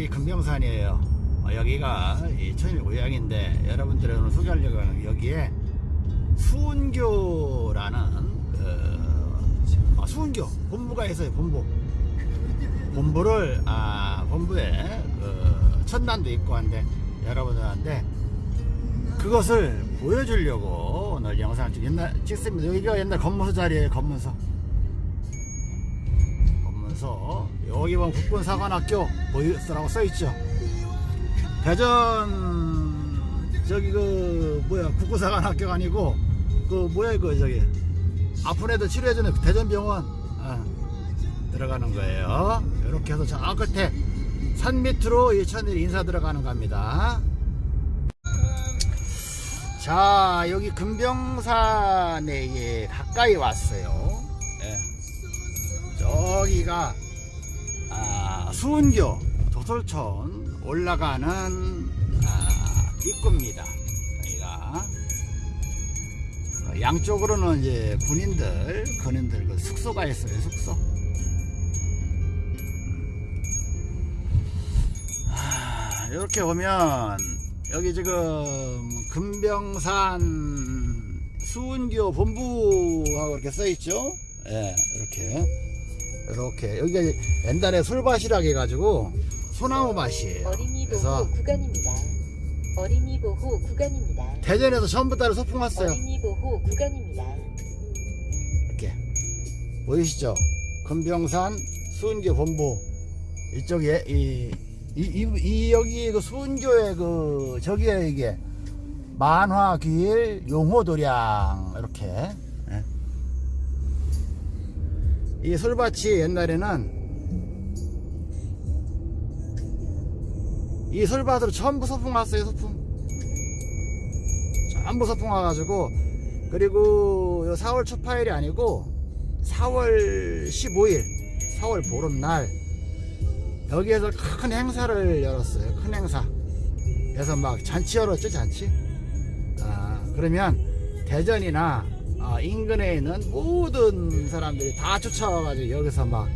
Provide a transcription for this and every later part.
게 금병산이에요 어, 여기가 이 천일 고향인데 여러분들의 오늘 소개하려고 하는 여기에 수은교라는 그, 아, 수은교 본부가 있어요 본부 본부를 아 본부에 그 천단도 있고 한데 여러분들한테 그것을 보여주려고 오늘 영상을 찍, 옛날, 찍습니다. 여기가 옛날 검문소 자리에요, 검문소. 여기 보면 국군사관학교 보이스라고 써있죠. 대전, 저기 그, 뭐야, 국군사관학교가 아니고, 그, 뭐야, 이거, 저기. 아픈 애들 치료해주는 그 대전병원. 아, 들어가는 거예요. 이렇게 해서 저 끝에 산 밑으로 이 천일이 인사 들어가는 겁니다. 자 여기 금병산에 예, 가까이 왔어요 예. 저기가 아, 수은교 도솔촌 올라가는 아, 입구입니다. 여기가. 어, 양쪽으로는 이제 군인들 군인들 그 숙소가 있어요 숙소. 아, 이렇게 보면 여기 지금 금병산 수은교 본부하고 이렇게 써 있죠. 예, 이렇게 이렇게 여기가 옛날에 술밭이라고 해가지고 소나무 밭이에요. 어린이 보호 구간입니다. 어린이 보호 구간입니다. 대전에서 따로 소풍 왔어요. 어린이 보호 구간입니다. 이렇게 보이시죠? 금병산 수은교 본부 이쪽에 이, 이, 이, 이 여기 그 수은교의 그 저기에 이게 만화길 용호도량 이렇게 예. 이 솔밭이 옛날에는 이 솔밭으로 전부 소풍 왔어요 소풍. 전부 소풍 와가지고 그리고 요 4월 초파일이 아니고 4월 15일 4월 보름날 여기에서 큰 행사를 열었어요 큰 행사. 그래서 막 잔치 열었죠 잔치? 아, 그러면 대전이나 아, 인근에 있는 모든 사람들이 다 쫓아와가지고 여기서 막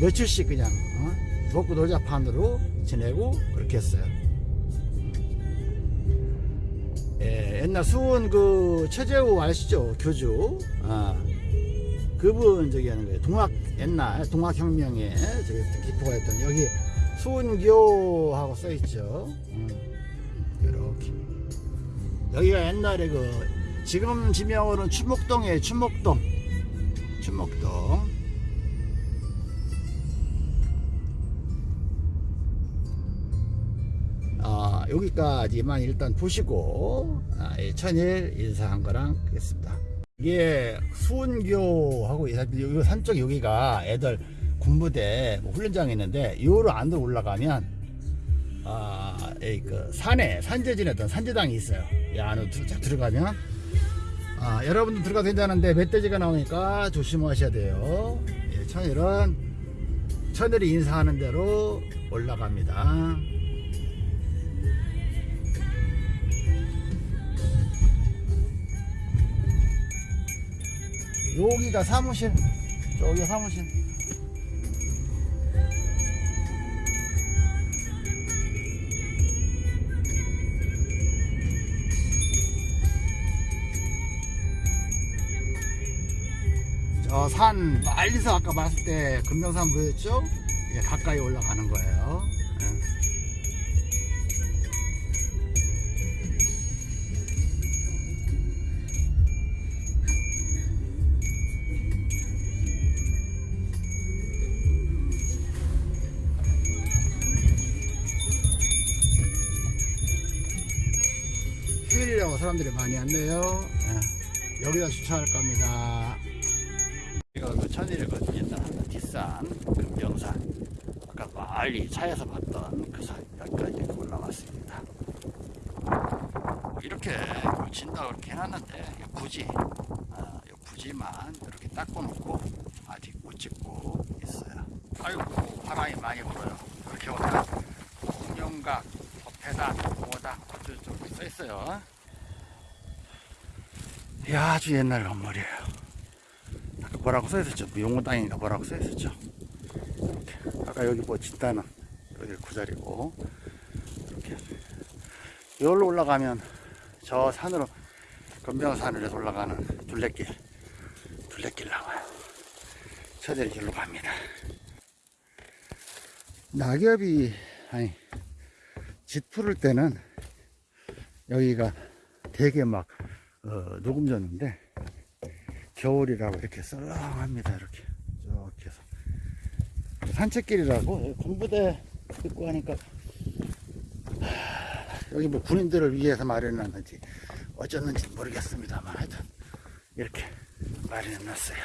며칠씩 그냥 어? 먹고 놀자 판으로 지내고 그렇게 했어요. 예, 옛날 수원 그 최재우 아시죠? 교주? 아, 그분 저기 하는 거예요. 동학 옛날 동학혁명에 저기 기포가 했던 여기 수원교하고 써있죠. 음, 이렇게. 여기가 옛날에 그 지금 지명으로는 추목동이에요 추목동. 추목동. 아, 여기까지만 일단 보시고 아, 이 천일 인사한 거랑 하겠습니다. 이게 수은교하고 이 산쪽 여기가 애들 군부대 뭐 훈련장이 있는데 요로 안으로 올라가면 아, 이그 산에 산재진에 어떤 산재당이 있어요. 이 안으로 쫙 들어가면 아, 여러분들 들어가도 된다는데 멧돼지가 나오니까 조심하셔야 돼요. 예, 천일은 천일이 인사하는 대로 올라갑니다. 여기가 사무실 저기 사무실 저산 멀리서 아까 봤을 때 금명산 보였죠? 예, 가까이 올라가는 거예요 예. 휴일이라고 사람들이 많이 왔네요. 예. 여기다 주차할 겁니다. 이거 그 천일이거든요. 일단 뒷산 금병산. 아까 멀리 차에서 봤던 그산 여기까지 올라왔습니다. 뭐 이렇게 진다 그렇게 해놨는데 굳이 아, 이 부지만 이렇게 닦아놓고 아직 못 찍고 있어요. 아이고 바람이 많이 불어요. 이렇게 오면 공룡각, 법회단, 오다 어쩌고저쩌고 써있어요. 이 아주 옛날 건물이에요. 뭐라고 써있었죠? 용호 땅인가 뭐라고 써있었죠? 아까 여기 뭐 진다는 여기 구자리고 이렇게 여기로 올라가면 저 산으로 건병산으로 올라가는 둘레길 둘레길 나와요. 저들 길로 갑니다. 낙엽이 아니 짙 푸를 때는 여기가 되게 막 어, 녹음졌는데 겨울이라고 이렇게 썰렁합니다 이렇게. 이렇게 해서. 산책길이라고? 군부대 입고 하니까 하, 여기 뭐 군인들을 위해서 마련했는지 어쩌는지 모르겠습니다만 하여튼 이렇게 마련해놨어요.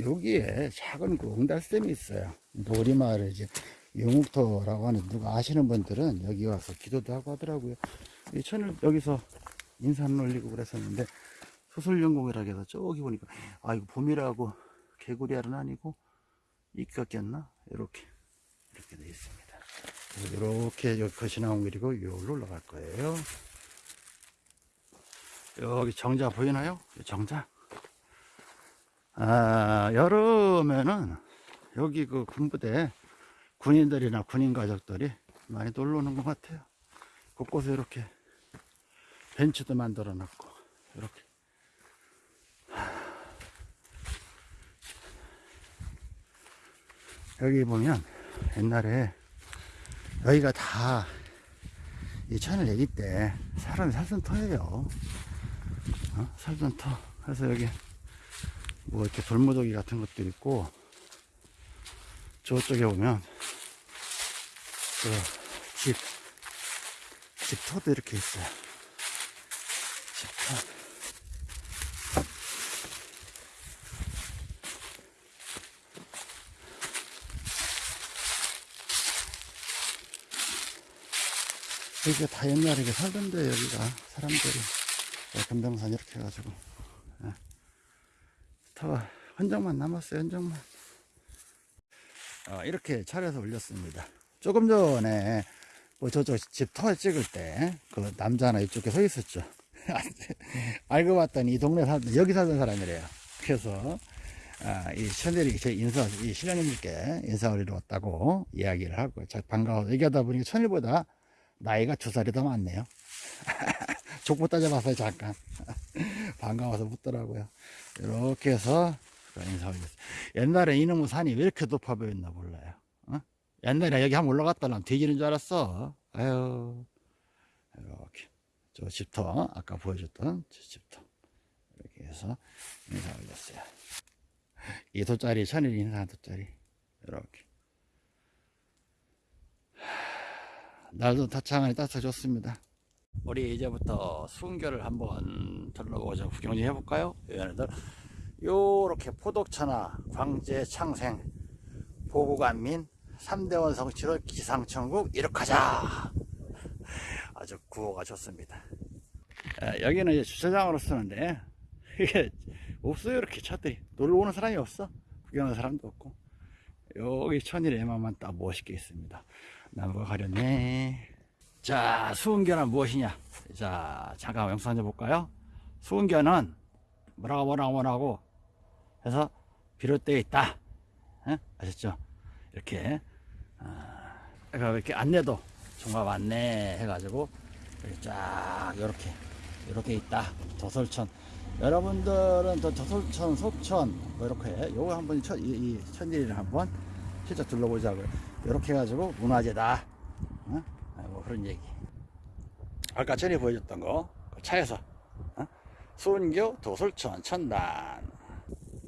여기에 작은 그 옹달샘이 있어요. 우리마을에 이제 용욱터라고 하는 누가 아시는 분들은 여기 와서 기도도 하고 하더라고요. 이 천을 여기서 인사는 올리고 그랬었는데 소설연공이라고 해서 저기 보니까 아 이거 봄이라고 개구리알은 아니고 이끼가 꼈나? 이렇게 이렇게 돼 있습니다. 이렇게 여기 거시 나온 길이고 여기로 올라갈 거예요. 여기 정자 보이나요? 이 정자? 아 여름에는 여기 그 군부대 군인들이나 군인 가족들이 많이 놀러 오는 것 같아요. 곳곳에 이렇게 벤치도 만들어 놨고 이렇게 여기 보면 옛날에 여기가 다 이 천을 내기 때 사람이 살던 터예요 어? 살던 터 그래서 여기 뭐 이렇게 돌무더기 같은 것도 있고 저쪽에 보면 그 집 집터도 이렇게 있어요. 집터. 여기가 다 옛날에 이렇게 살던데 여기가 사람들이 금병산 이렇게 해가지고 예. 터가 흔적만 남았어요 흔적만 어, 이렇게 차려서 올렸습니다 조금 전에 뭐 저쪽 집터 찍을 때 그 남자 하나 이쪽에 서 있었죠. 알고 봤더니 이 동네 살 여기 살던 사람이래요. 그래서 아, 이 천일이 제 인사 이 신령님께 인사드리러 왔다고 이야기를 하고 자, 반가워 얘기하다 보니까 천일보다 나이가 두 살이 더 많네요. 족보 따져봤어요 잠깐 반가워서 묻더라고요. 이렇게 해서 인사 올렸어요. 옛날에 이놈의 산이 왜 이렇게 높아 보였나 몰라요. 어? 옛날에 여기 한번 올라갔다 면 뒤지는 줄 알았어. 아유, 이렇게. 저 집터, 아까 보여줬던 저 집터. 이렇게 해서 인사 올렸어요. 이 돗자리, 천일 인사한 돗자리. 이렇게. 날도 타창하니 따뜻해 좋습니다. 우리 이제부터 순교를 한번 둘러보자 구경 좀 해볼까요? 얘네들. 요렇게 포독천하, 광재, 창생, 보고간민, 3대 원성 7월 기상천국 이륙하자 아주 구호가 좋습니다 아, 여기는 이제 주차장으로 쓰는데 이게 없어요 이렇게 차들이 놀러 오는 사람이 없어 구경하는 사람도 없고 여기 천일에만만 딱 멋있게 있습니다 나무가 가렸네. 자 수은교는 무엇이냐? 자 잠깐 영상 좀 볼까요? 수은교는 뭐라고 뭐라고 뭐라고 해서 비롯되어 있다. 에? 아셨죠? 이렇게 아, 이렇게 안내도 종합 안내 해가지고 이렇게 쫙 이렇게 이렇게 있다. 도솔천. 여러분들은 또 도솔천 속천 뭐 이렇게 요거 한번 천, 이, 이 천일을 한번 실제 둘러보자고요 이렇게 해가지고 문화재다. 어? 아, 뭐 그런 얘기. 아까 전에 보여줬던 거 그 차에서 어? 수은교 도솔천 천단.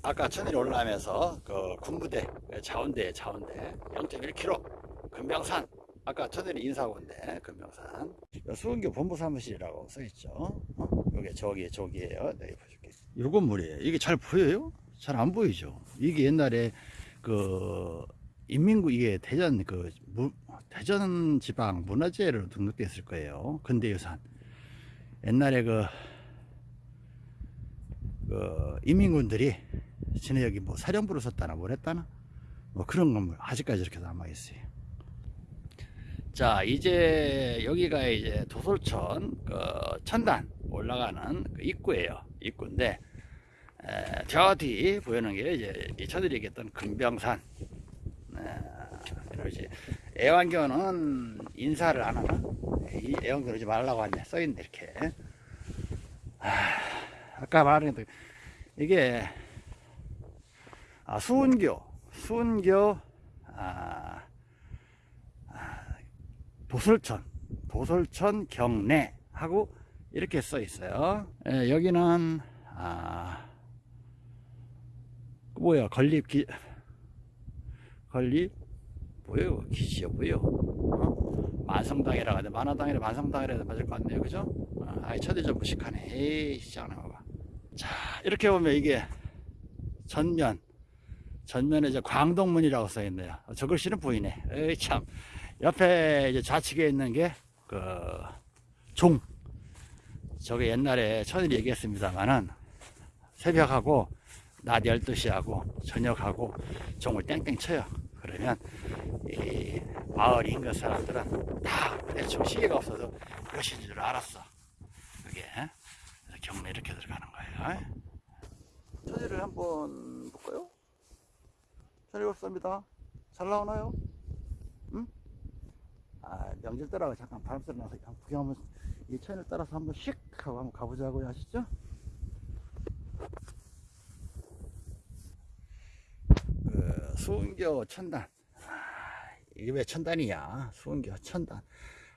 아까 천일 올라오면서 그 군부대 자원대 자원대 0.1km 금명산. 아까 천일이 인사고인데 금명산. 수은교 본부 사무실이라고 써있죠. 어? 요게 저기 저기에요. 네 보실게요 요 건 물이에요 이게 잘 보여요? 잘 안 보이죠? 이게 옛날에 그 인민구 이게 대전 그 무, 대전 지방 문화재로 등록돼 있을 거예요 근대유산 옛날에 그, 그 인민군들이 지네 여기 뭐 사령부를 썼다나 뭘 했다나 뭐 그런 건물 아직까지 이렇게 남아 있어요. 자 이제 여기가 이제 도솔천 그 천단 올라 올라가는 그 입구예요. 입구인데 에, 저 뒤 보이는 게 이제 이 저들이 얘기했던 금병산. 에, 이러지. 애완견은 인사를 안 하나? 이 애완견 오지 말라고 하네. 써있네 이렇게. 아, 아까 말한 게 이게 아, 수은교, 수은교 아, 아, 도솔천, 도솔천 경내 하고 이렇게 써 있어요. 예, 여기는 아, 뭐야 건립 기 건립 뭐예요 기지요 뭐예요 어? 만성당이라 하는데 만화당이라 만성당이라 해도 맞을 것 같네요. 그죠? 아, 첫대좀 무식하네. 에이 시작하나 봐봐. 자 이렇게 보면 이게 전면. 전면에 이제 광동문이라고 써 있네요. 저 글씨는 보이네. 에이 참. 옆에 이제 좌측에 있는 게 그 종. 저게 옛날에 천일 얘기했습니다만은 새벽하고 낮 12시하고 저녁하고 종을 땡땡 쳐요. 그러면 이 마을 인근 사람들은 다 대충 시계가 없어서 몇인 줄 알았어. 그게 경매 이렇게 들어가는 거예요. 천일을 한번 볼까요? 천일 없습니다. 잘 나오나요? 응? 아, 명절 때라고 잠깐 바람 쐬러 나서 구경 한번 이 천일 따라서 한번 씩 하고 한번 가보자고요. 아시죠? 그 수은교 천단. 아, 이게 왜 천단이야? 수은교 천단.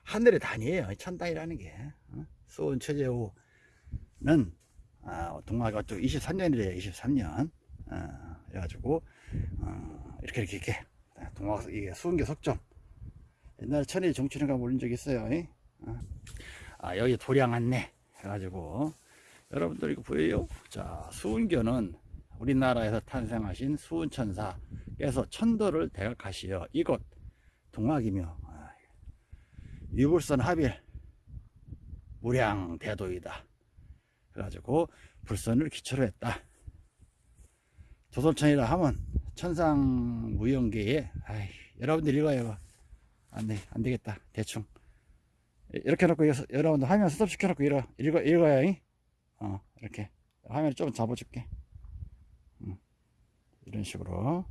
하늘의 단이에요 천단이라는 게. 어? 수은 최재우는 아, 동화가 또 23년이래요 23년. 어, 그래가지고 어, 이렇게 이렇게 이렇게. 동화 이게 수은교 석점. 옛날에 천일 정치인가 올린 적 있어요. 아 여기 도량 안내. 해가지고. 여러분들 이거 보여요? 자 수은교는 우리나라에서 탄생하신 수은천사 께서 천도를 대각하시어. 이곳 동학이며 아, 유불선 합일 무량 대도이다. 그래가지고 불선을 기초로 했다. 조선천이라 하면 천상 무용계에 아이, 여러분들 읽어요 안돼 안되겠다 대충. 이렇게 여기서 여러분들 화면 스톱 시켜놓고 읽어, 읽어, 읽어야 이? 어 이렇게. 화면 좀 잡아줄게. 이런 식으로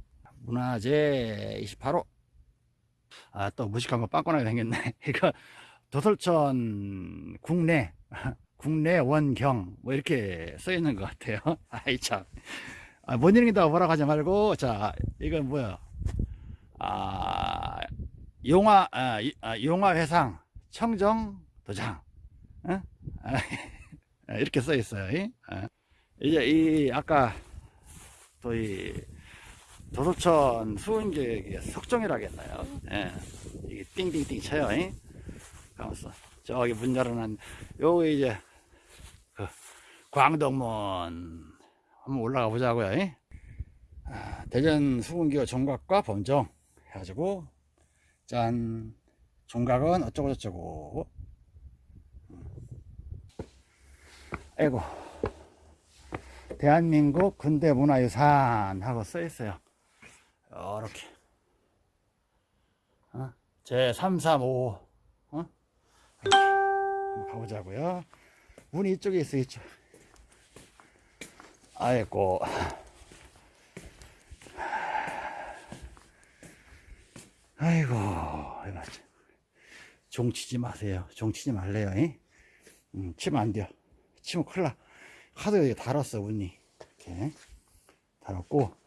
문화재 28호. 아 또 무식한 거 빵꾸나게 생겼네. 이거 도솔천 국내 국내 원경 뭐 이렇게 써 있는 것 같아요. 아이 참. 아, 못 읽는다고 뭐라고 하지 말고. 자 이건 뭐야? 아 용화 아, 이- 아, 용화 회상 청정 도장. 어? 아, 이렇게 써 있어요. 이? 아. 이제 이 아까 또이 도서천 수은계획의 석정이라겠나요? 예. 이게 띵띵띵 쳐요. 이? 가면서 저기 문 열어놓은 요 이제 그 광덕문 한번 올라가 보자고요. 이? 아, 대전 수은교 종각과 범정 해가지고 짠 종각은 어쩌고 저쩌고 음. 아이고 대한민국 근대문화유산 하고 써 있어요. 이렇게 어? 제335 어? 가보자고요. 문이 이쪽에 있어 있죠. 아이고 아이고 이거 참. 종 치지 마세요. 종 치지 말래요. 이? 음, 치면 안 돼요. 치면 큰일 나. 하도 여기 달았어 운이 이렇게 달았고 아,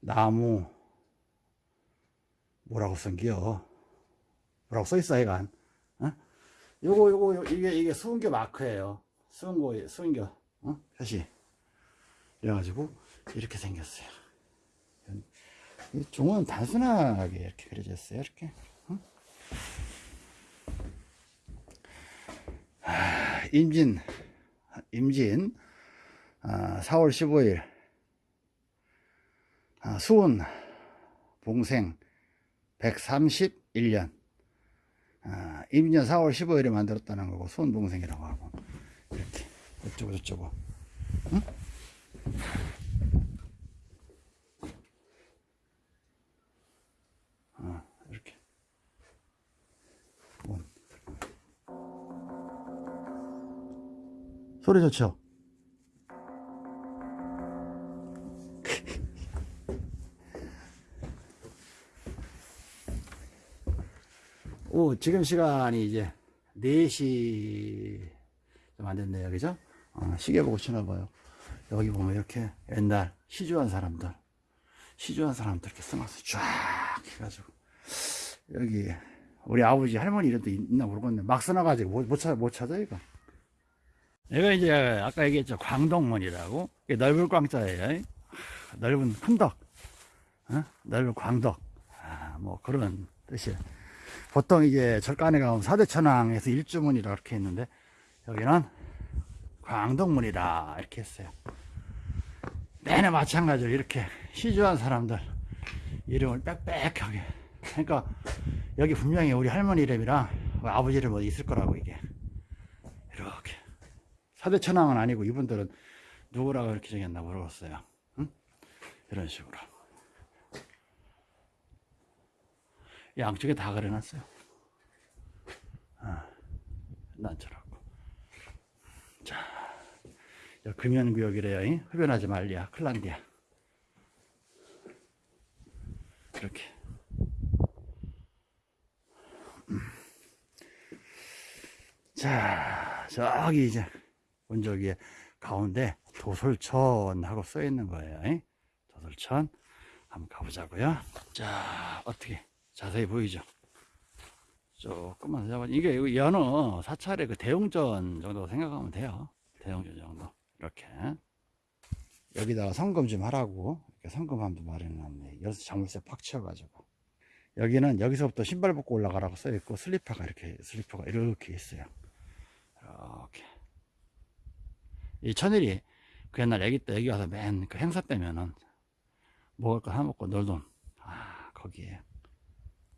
나무. 뭐라고 쓴겨? 뭐라고 써있어 이간? 어? 요거 요거 요- 이게 이게 수은교 마크예요. 수은교 수은교. 어? 표시. 그래가지고 이렇게 생겼어요. 이 종은 단순하게 이렇게 그려져 있어요 이렇게. 어? 임진. 임진. 아, 아, 4월 15일. 아, 수은 봉생 131년. 아, 임년 4월 15일에 만들었다는 거고 수은 봉생이라고 하고. 이렇게 어쩌고 저쩌고. 응? 이렇게. 소리 좋죠? 오, 지금 시간이 이제 4시 좀 안 됐네요. 그죠? 어, 시계 보고 치나 봐요. 여기 보면 이렇게 옛날 시주한 사람들, 시주한 사람들 이렇게 써놔서 쫙 해가지고. 여기 우리 아버지 할머니 이름도 있나 모르겠네. 막 써놔가지고 못, 못, 찾아, 못 찾아, 이거. 여기가 이제 아까 얘기했죠. 광덕문이라고. 넓은 광자예요. 하, 넓은 큰 덕. 어? 넓은 광덕. 아, 뭐 그런 뜻이에요. 보통 이제 절간에 가면 사대천왕에서 일주문이라 그렇게 했는데 여기는 광덕문이라 이렇게 했어요. 내내 마찬가지로 이렇게 시주한 사람들 이름을 빽빽하게. 그러니까 여기 분명히 우리 할머니 이름이랑 아버지 이름 어디 있을 거라고 이게 이렇게 사대천왕은 아니고 이분들은 누구라고 이렇게 정했나 모르겠어요. 응? 이런 식으로. 양쪽에 다 그려놨어요. 아, 난처라고. 자, 금연구역이래요. 잉? 흡연하지 말랴. 클란디아. 이렇게. 음. 자, 저기 이제 원저기에 가운데 도솔천 하고 써 있는 거예요. 잉? 도솔천. 한번 가보자고요. 자, 어떻게 자세히 보이죠? 조금만 잡아. 이게 이거 연어 사찰의 그 대웅전 정도 생각하면 돼요. 대웅전 정도. 이렇게. 여기다가 성금 좀 하라고. 이렇게 성금함도 마련해놨네. 여기서 자물쇠 팍 치워가지고. 여기는 여기서부터 신발 벗고 올라가라고 써있고, 슬리퍼가 이렇게, 슬리퍼가 이렇게 있어요. 이렇게. 이 천일이 그 옛날 애기 때 여기 와서 맨 그 행사 때면은 먹을 거 사먹고 놀던, 아, 거기에.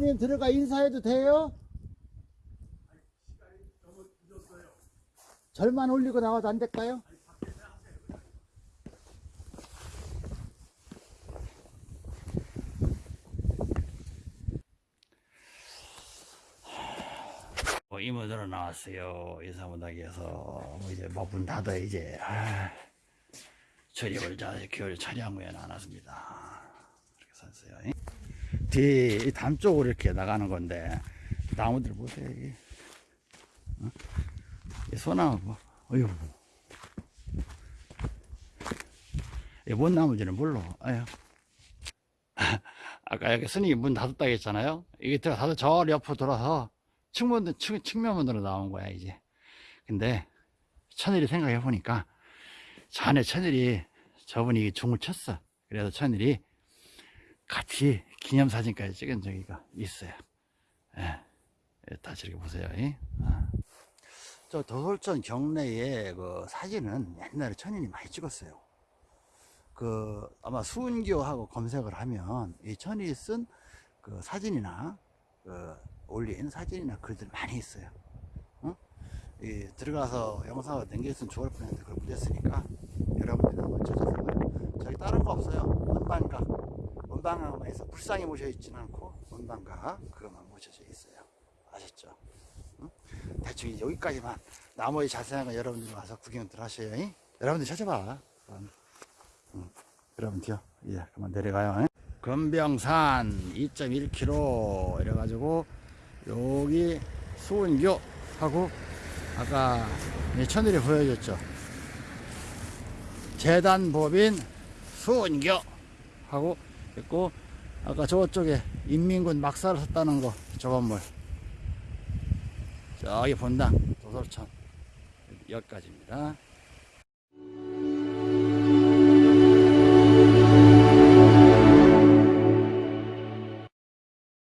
스님 들어가 인사해도 돼요? 절만 올리고 나와도 안 될까요? 뭐 이모들어 나왔어요. 인사문학에서 뭐 이제 뭐문 닫아 이제 아, 저녁을 자 겨울 차량후에는 안 왔습니다. 이렇게 썼어요. 뒤, 담 쪽으로 이렇게 나가는 건데, 나무들 보세요, 이게. 어? 이 소나무, 뭐, 어휴. 이게 뭔 나무인지는 몰라, 아유. 아까 여기 스님이 문 닫았다 했잖아요? 이게 들어 닫아 저 옆으로 돌아서 측면, 측, 측면문으로 나온 거야, 이제. 근데, 천일이 생각해 보니까, 전에 천일이 저분이 중을 쳤어. 그래서 천일이 같이 기념사진까지 찍은 적이가 있어요. 예. 예, 다시 이렇게 보세요. 예. 아. 저 도솔천 경내에 그 사진은 옛날에 천인이 많이 찍었어요. 그 아마 수은교하고 검색을 하면 이 천이 쓴 그 사진이나 그 올린 사진이나 글들 많이 있어요. 어? 이 들어가서 영상을 남겼으면 좋을 뻔했는데 그걸 못했으니까 여러분들 한번 찾아서 저기 다른 거 없어요. 원반각 원방에서 불상이 모셔 있지는 않고 원방각 그것만 모셔져 있어요. 아셨죠? 응? 대충 여기까지만 나머지 자세한 건 여러분들 와서 구경들 하셔요. 잉? 여러분들 찾아봐. 응. 여러분들 예, 그만 내려가요. 잉? 금병산 2.1km 이래가지고 여기 수은교 하고 아까 천일이 보여줬죠. 재단법인 수은교 하고 있고 아까 저쪽에 인민군 막사를 섰다는 거 저 건물. 저기 본당 도솔천 여기까지입니다